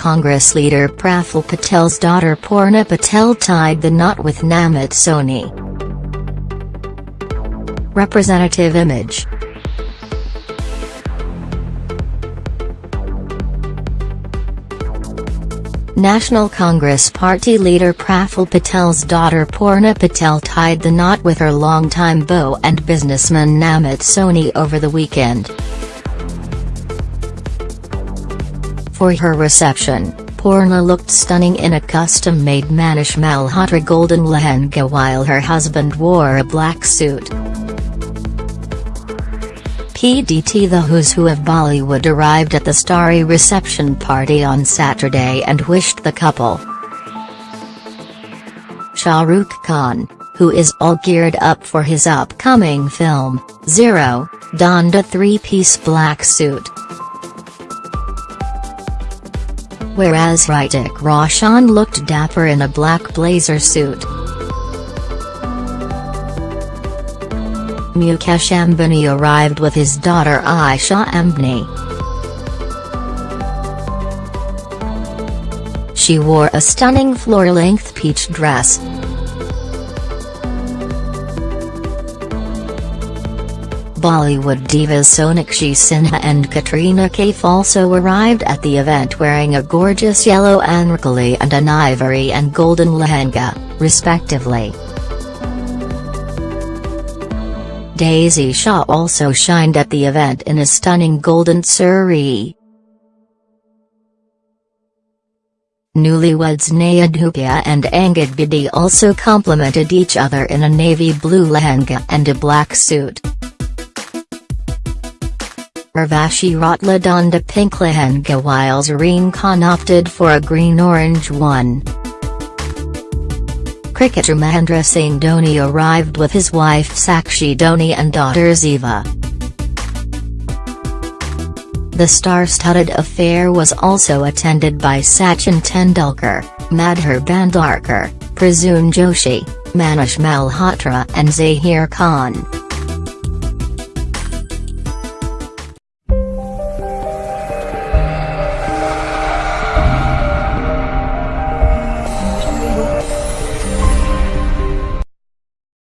Congress leader Praful Patel's daughter Poorna Patel tied the knot with Namit Soni. Representative Image National Congress Party leader Praful Patel's daughter Poorna Patel tied the knot with her longtime beau and businessman Namit Soni over the weekend. For her reception, Poorna looked stunning in a custom-made Manish Malhotra golden lehenga while her husband wore a black suit. PDT The Who's Who of Bollywood arrived at the starry reception party on Saturday and wished the couple. Shah Rukh Khan, who is all geared up for his upcoming film, Zero, donned a three-piece black suit. Whereas Hrithik Roshan looked dapper in a black blazer suit. Mukesh Ambani arrived with his daughter Isha Ambani. She wore a stunning floor-length peach dress. Bollywood divas Sonakshi Sinha and Katrina Kaif also arrived at the event wearing a gorgeous yellow anarkali and an ivory and golden lehenga, respectively. Daisy Shah also shined at the event in a stunning golden sari. Newlyweds Neha Dhupia and Angad Bedi also complimented each other in a navy blue lehenga and a black suit. Urvashi Rautela donned a pink lehenga while Zareen Khan opted for a green-orange one. Cricketer Mahendra Singh Dhoni arrived with his wife Sakshi Dhoni and daughter Ziva. The star-studded affair was also attended by Sachin Tendulkar, Madhur Bhandarkar, Prasoon Joshi, Manish Malhotra and Zaheer Khan.